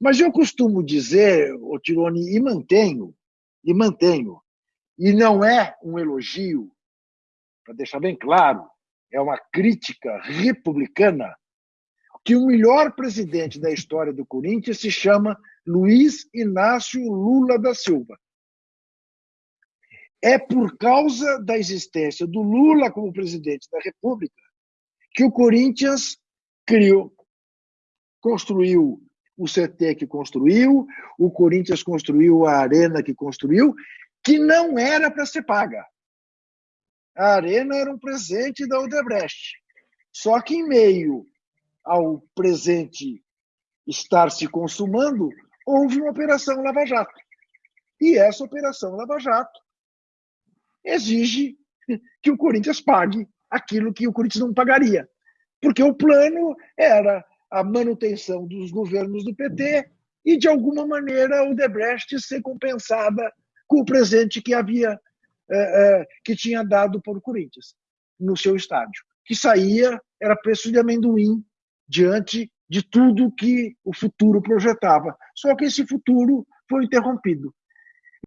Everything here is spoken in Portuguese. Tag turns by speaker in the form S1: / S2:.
S1: Mas eu costumo dizer, o Tironi, e mantenho, e mantenho, e não é um elogio, para deixar bem claro, é uma crítica republicana, que o melhor presidente da história do Corinthians se chama Luiz Inácio Lula da Silva. É por causa da existência do Lula como presidente da República que o Corinthians criou, construiu o CT que construiu, o Corinthians construiu a arena que construiu, que não era para ser paga. A arena era um presente da Odebrecht. Só que em meio ao presente estar se consumando, houve uma operação Lava Jato. E essa operação Lava Jato exige que o Corinthians pague aquilo que o Corinthians não pagaria. Porque o plano era a manutenção dos governos do PT e, de alguma maneira, o Debrecht ser compensada com o presente que havia é, é, que tinha dado o Corinthians no seu estádio, que saía era preço de amendoim diante de tudo que o futuro projetava. Só que esse futuro foi interrompido.